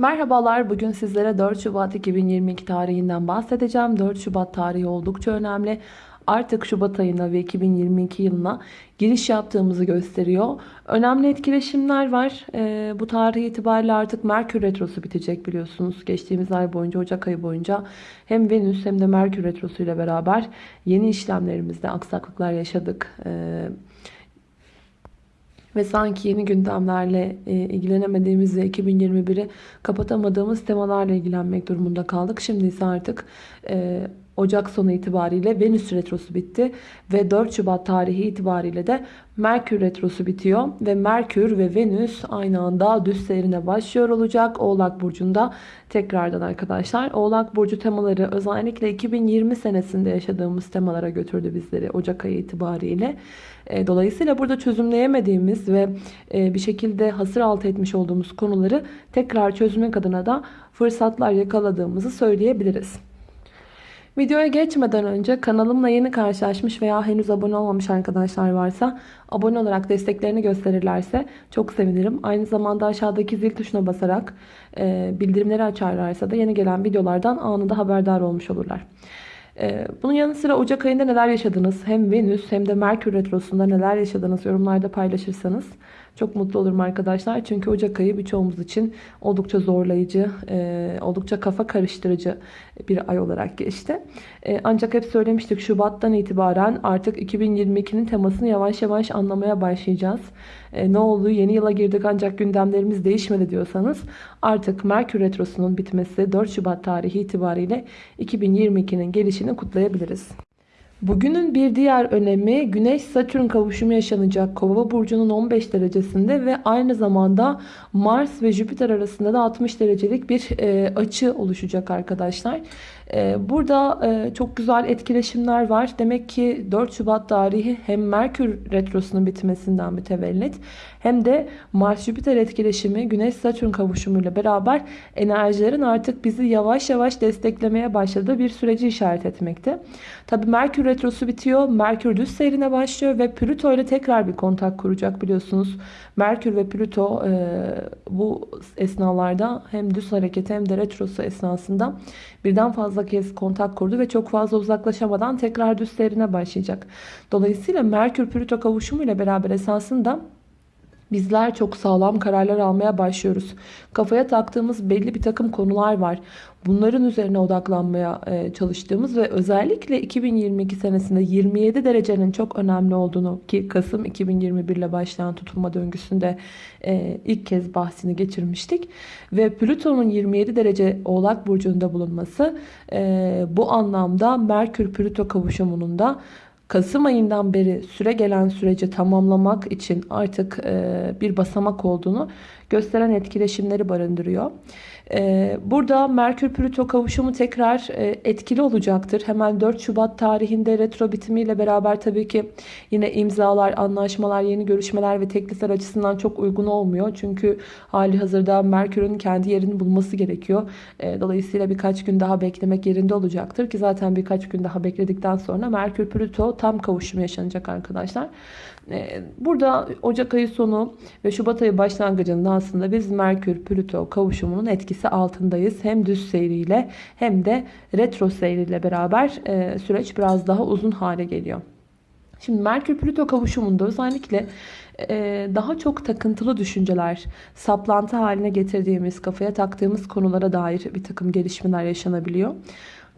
Merhabalar, bugün sizlere 4 Şubat 2022 tarihinden bahsedeceğim. 4 Şubat tarihi oldukça önemli. Artık Şubat ayına ve 2022 yılına giriş yaptığımızı gösteriyor. Önemli etkileşimler var. Ee, bu tarih itibariyle artık Merkür Retrosu bitecek biliyorsunuz. Geçtiğimiz ay boyunca, Ocak ayı boyunca hem Venüs hem de Merkür Retrosu ile beraber yeni işlemlerimizde aksaklıklar yaşadık. Ee, ve sanki yeni gündemlerle e, ilgilenemediğimiz ve 2021'i kapatamadığımız temalarla ilgilenmek durumunda kaldık. Şimdi ise artık e, Ocak sonu itibariyle Venüs Retrosu bitti ve 4 Şubat tarihi itibariyle de Merkür Retrosu bitiyor ve Merkür ve Venüs aynı anda düz seyrine başlıyor olacak Oğlak Burcu'nda tekrardan arkadaşlar. Oğlak Burcu temaları özellikle 2020 senesinde yaşadığımız temalara götürdü bizleri Ocak ayı itibariyle. E, dolayısıyla burada çözümleyemediğimiz ve e, bir şekilde hasır altı etmiş olduğumuz konuları tekrar çözmek adına da fırsatlar yakaladığımızı söyleyebiliriz. Videoya geçmeden önce kanalımla yeni karşılaşmış veya henüz abone olmamış arkadaşlar varsa abone olarak desteklerini gösterirlerse çok sevinirim. Aynı zamanda aşağıdaki zil tuşuna basarak e, bildirimleri açarlarsa da yeni gelen videolardan anında haberdar olmuş olurlar. E, bunun yanı sıra Ocak ayında neler yaşadınız? Hem Venüs hem de Merkür Retrosu'nda neler yaşadınız yorumlarda paylaşırsanız çok mutlu olurum arkadaşlar. Çünkü Ocak ayı birçoğumuz için oldukça zorlayıcı, e, oldukça kafa karıştırıcı bir ay olarak geçti. E, ancak hep söylemiştik Şubat'tan itibaren artık 2022'nin temasını yavaş yavaş anlamaya başlayacağız. E, ne oldu? Yeni yıla girdik ancak gündemlerimiz değişmedi diyorsanız artık Merkür Retrosu'nun bitmesi 4 Şubat tarihi itibariyle 2022'nin gelişini kutlayabiliriz. Bugünün bir diğer önemi Güneş-Satürn kavuşumu yaşanacak Kova burcunun 15 derecesinde ve aynı zamanda Mars ve Jüpiter arasında da 60 derecelik bir e, açı oluşacak arkadaşlar. E, burada e, çok güzel etkileşimler var. Demek ki 4 Şubat tarihi hem Merkür Retrosu'nun bitmesinden mütevellit hem de Mars-Jüpiter etkileşimi Güneş-Satürn kavuşumuyla beraber enerjilerin artık bizi yavaş yavaş desteklemeye başladığı bir süreci işaret etmekte. Tabi Merkür Retrosu bitiyor. Merkür düz seyrine başlıyor ve Plüto ile tekrar bir kontak kuracak biliyorsunuz. Merkür ve Plüto e, bu esnalarda hem düz hareket hem de retrosu esnasında birden fazla kez kontak kurdu ve çok fazla uzaklaşamadan tekrar düz başlayacak. Dolayısıyla Merkür Plüto kavuşumu ile beraber esasında Bizler çok sağlam kararlar almaya başlıyoruz. Kafaya taktığımız belli bir takım konular var. Bunların üzerine odaklanmaya e, çalıştığımız ve özellikle 2022 senesinde 27 derecenin çok önemli olduğunu ki Kasım 2021 ile başlayan tutulma döngüsünde e, ilk kez bahsini geçirmiştik. Ve Plüton'un 27 derece Oğlak Burcu'nda bulunması e, bu anlamda Merkür-Plüto kavuşumunun da Kasım ayından beri süre gelen süreci tamamlamak için artık bir basamak olduğunu gösteren etkileşimleri barındırıyor. Ee, burada Merkür-Plüto kavuşumu tekrar e, etkili olacaktır. Hemen 4 Şubat tarihinde retro bitimiyle beraber tabii ki yine imzalar, anlaşmalar, yeni görüşmeler ve teklifler açısından çok uygun olmuyor. Çünkü hali hazırda Merkür'ün kendi yerini bulması gerekiyor. Ee, dolayısıyla birkaç gün daha beklemek yerinde olacaktır ki zaten birkaç gün daha bekledikten sonra Merkür-Plüto tam kavuşum yaşanacak arkadaşlar. Ee, burada Ocak ayı sonu ve Şubat ayı başlangıcında aslında biz Merkür-Plüto kavuşumunun etkisi altındayız. Hem düz seyriyle hem de retro seyriyle beraber e, süreç biraz daha uzun hale geliyor. Şimdi Merkür-Plüto kavuşumunda özellikle e, daha çok takıntılı düşünceler, saplantı haline getirdiğimiz, kafaya taktığımız konulara dair bir takım gelişmeler yaşanabiliyor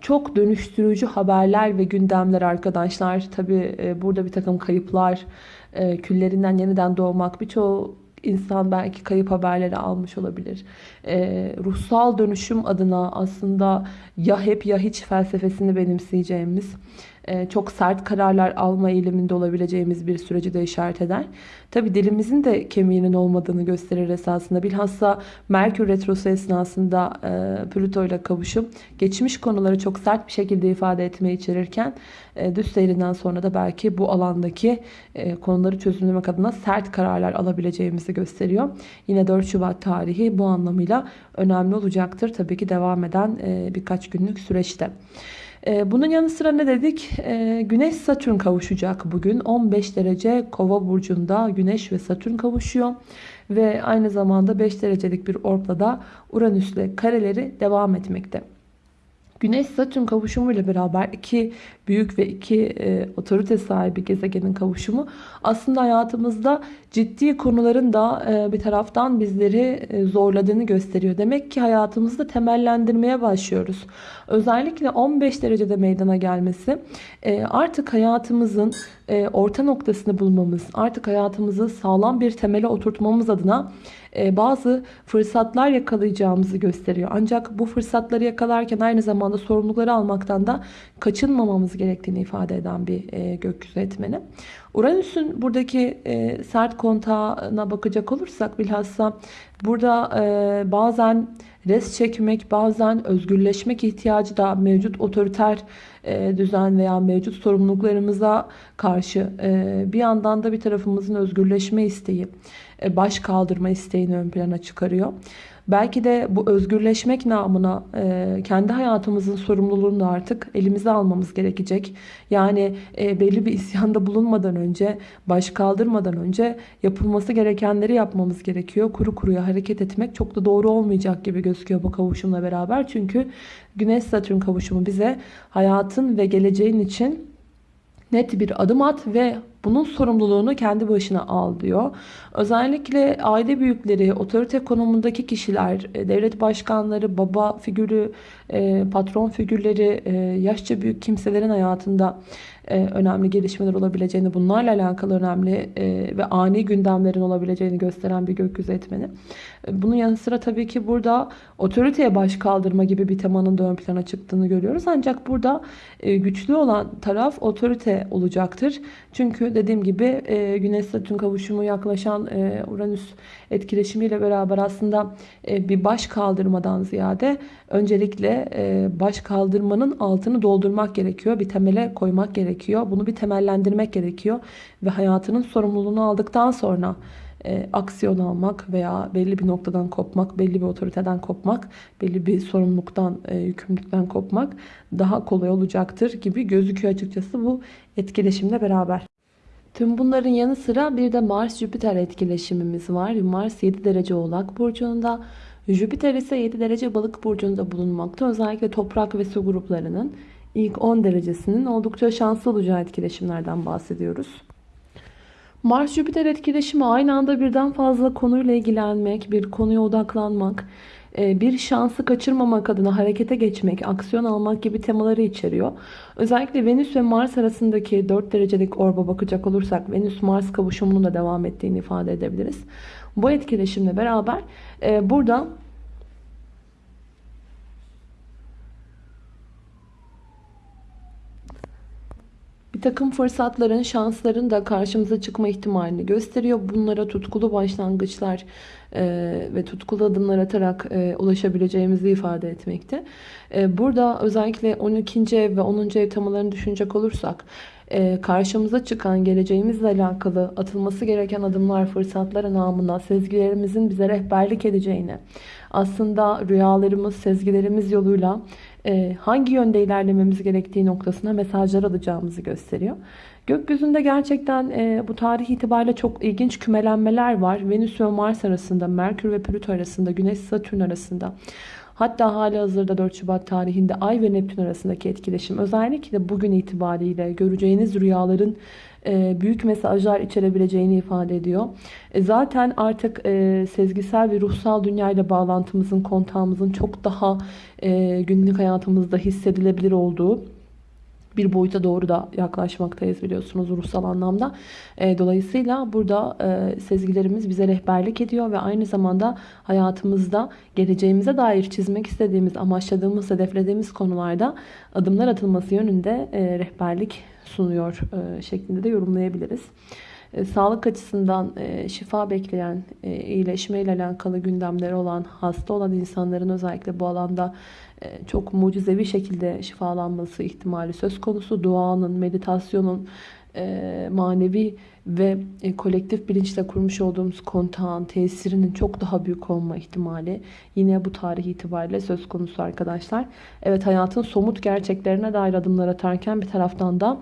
çok dönüştürücü haberler ve gündemler arkadaşlar. Tabi e, burada bir takım kayıplar, e, küllerinden yeniden doğmak birçoğu insan belki kayıp haberleri almış olabilir. E, ruhsal dönüşüm adına aslında ya hep ya hiç felsefesini benimseyeceğimiz çok sert kararlar alma eğiliminde olabileceğimiz bir süreci de işaret eder. Tabi dilimizin de kemiğinin olmadığını gösterir esasında. Bilhassa Merkür Retrosu esnasında e, Plüto ile kavuşum geçmiş konuları çok sert bir şekilde ifade etmeyi içerirken e, düz seyrinden sonra da belki bu alandaki konuları çözümlemek adına sert kararlar alabileceğimizi gösteriyor. Yine 4 Şubat tarihi bu anlamıyla önemli olacaktır. Tabii ki devam eden birkaç günlük süreçte. Ee, bunun yanı sıra ne dedik? Ee, Güneş Satürn kavuşacak bugün. 15 derece Kova burcunda Güneş ve Satürn kavuşuyor. ve aynı zamanda 5 derecelik bir orpla da Uranüs'le kareleri devam etmekte. Güneş Satürn kavuşumu ile beraber iki büyük ve iki e, otorite sahibi gezegenin kavuşumu aslında hayatımızda ciddi konuların da e, bir taraftan bizleri e, zorladığını gösteriyor. Demek ki hayatımızda temellendirmeye başlıyoruz. Özellikle 15 derecede meydana gelmesi e, artık hayatımızın e, orta noktasını bulmamız, artık hayatımızı sağlam bir temele oturtmamız adına e, bazı fırsatlar yakalayacağımızı gösteriyor. Ancak bu fırsatları yakalarken aynı zamanda sorumlulukları almaktan da kaçınmamamız gerektiğini ifade eden bir e, gökyüzü etmeni. Uranüs'ün buradaki e, sert kontağına bakacak olursak bilhassa burada bazen res çekmek, bazen özgürleşmek ihtiyacı da mevcut otoriter düzen veya mevcut sorumluluklarımıza karşı bir yandan da bir tarafımızın özgürleşme isteği e, baş kaldırma isteğini ön plana çıkarıyor. Belki de bu özgürleşmek namına e, kendi hayatımızın sorumluluğunu da artık elimize almamız gerekecek. Yani e, belli bir isyanda bulunmadan önce, baş kaldırmadan önce yapılması gerekenleri yapmamız gerekiyor. Kuru kuruya hareket etmek çok da doğru olmayacak gibi gözüküyor bu kavuşumla beraber. Çünkü Güneş-Satürn kavuşumu bize hayatın ve geleceğin için net bir adım at ve bunun sorumluluğunu kendi başına al diyor. Özellikle aile büyükleri, otorite konumundaki kişiler, e, devlet başkanları, baba figürü, e, patron figürleri, e, yaşça büyük kimselerin hayatında önemli gelişmeler olabileceğini, bunlarla alakalı önemli ve ani gündemlerin olabileceğini gösteren bir gökyüzü etmeni. Bunun yanı sıra tabii ki burada otoriteye baş kaldırma gibi bir temanın da ön plana çıktığını görüyoruz. Ancak burada güçlü olan taraf otorite olacaktır. Çünkü dediğim gibi Güneş Satürn kavuşumu yaklaşan Uranüs etkileşimiyle beraber aslında bir baş kaldırmadan ziyade öncelikle baş kaldırmanın altını doldurmak gerekiyor. Bir temele koymak gerekiyor. Bunu bir temellendirmek gerekiyor. Ve hayatının sorumluluğunu aldıktan sonra e, aksiyon almak veya belli bir noktadan kopmak, belli bir otoriteden kopmak, belli bir sorumluluktan, e, yükümlülükten kopmak daha kolay olacaktır gibi gözüküyor açıkçası bu etkileşimle beraber. Tüm bunların yanı sıra bir de Mars-Jüpiter etkileşimimiz var. Mars 7 derece oğlak burcunda. Jüpiter ise 7 derece balık burcunda bulunmakta. Özellikle toprak ve su gruplarının ilk 10 derecesinin oldukça şanslı olacağı etkileşimlerden bahsediyoruz. Mars-Jüpiter etkileşimi aynı anda birden fazla konuyla ilgilenmek, bir konuya odaklanmak, bir şansı kaçırmamak adına harekete geçmek, aksiyon almak gibi temaları içeriyor. Özellikle Venüs ve Mars arasındaki 4 derecelik orba bakacak olursak Venüs-Mars kavuşumunun da devam ettiğini ifade edebiliriz. Bu etkileşimle beraber e, burada takım fırsatların, şansların da karşımıza çıkma ihtimalini gösteriyor. Bunlara tutkulu başlangıçlar e, ve tutkulu adımlar atarak e, ulaşabileceğimizi ifade etmekte. E, burada özellikle 12. ev ve 10. ev temalarını düşünecek olursak e, karşımıza çıkan geleceğimizle alakalı atılması gereken adımlar, fırsatlar namına sezgilerimizin bize rehberlik edeceğini, aslında rüyalarımız, sezgilerimiz yoluyla hangi yönde ilerlememiz gerektiği noktasına mesajlar alacağımızı gösteriyor. Gökyüzünde gerçekten e, bu tarih itibariyle çok ilginç kümelenmeler var. Venüs ve Mars arasında, Merkür ve Plüto arasında, Güneş Satürn arasında. Hatta hali hazırda 4 Şubat tarihinde Ay ve Neptün arasındaki etkileşim özellikle bugün itibariyle göreceğiniz rüyaların e, büyük mesajlar içerebileceğini ifade ediyor. E, zaten artık e, sezgisel ve ruhsal dünyayla bağlantımızın, kontağımızın çok daha günlük hayatımızda hissedilebilir olduğu bir boyuta doğru da yaklaşmaktayız biliyorsunuz ruhsal anlamda. dolayısıyla burada sezgilerimiz bize rehberlik ediyor ve aynı zamanda hayatımızda geleceğimize dair çizmek istediğimiz, amaçladığımız, hedeflediğimiz konularda adımlar atılması yönünde rehberlik sunuyor e, şeklinde de yorumlayabiliriz. E, sağlık açısından e, şifa bekleyen, iyileşme ile alakalı gündemleri olan, hasta olan insanların özellikle bu alanda çok mucizevi şekilde şifalanması ihtimali söz konusu. Duanın, meditasyonun, manevi ve kolektif bilinçle kurmuş olduğumuz kontağın tesirinin çok daha büyük olma ihtimali yine bu tarih itibariyle söz konusu arkadaşlar. Evet hayatın somut gerçeklerine dair adımlar atarken bir taraftan da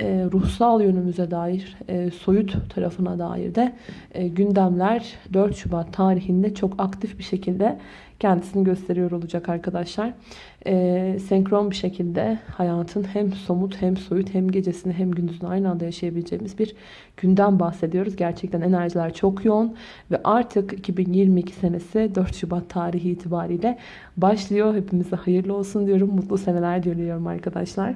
e, ruhsal yönümüze dair, e, soyut tarafına dair de e, gündemler 4 Şubat tarihinde çok aktif bir şekilde kendisini gösteriyor olacak arkadaşlar. E, senkron bir şekilde hayatın hem somut hem soyut hem gecesini hem gündüzünü aynı anda yaşayabileceğimiz bir gündem bahsediyoruz. Gerçekten enerjiler çok yoğun ve artık 2022 senesi 4 Şubat tarihi itibariyle başlıyor. Hepimize hayırlı olsun diyorum. Mutlu seneler diliyorum arkadaşlar.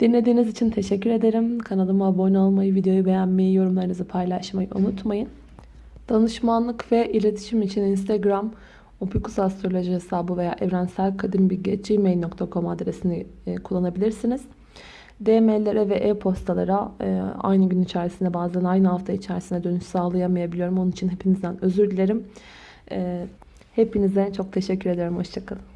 Dinlediğiniz için teşekkür ederim. Kanalıma abone olmayı, videoyu beğenmeyi, yorumlarınızı paylaşmayı unutmayın. Danışmanlık ve iletişim için Instagram Opikus Astroloji hesabı veya evrenselkadimbilgi.gmail.com adresini e, kullanabilirsiniz. DM'lere ve e-postalara e, aynı gün içerisinde bazen aynı hafta içerisinde dönüş sağlayamayabiliyorum. Onun için hepinizden özür dilerim. E, hepinize çok teşekkür ederim. Hoşçakalın.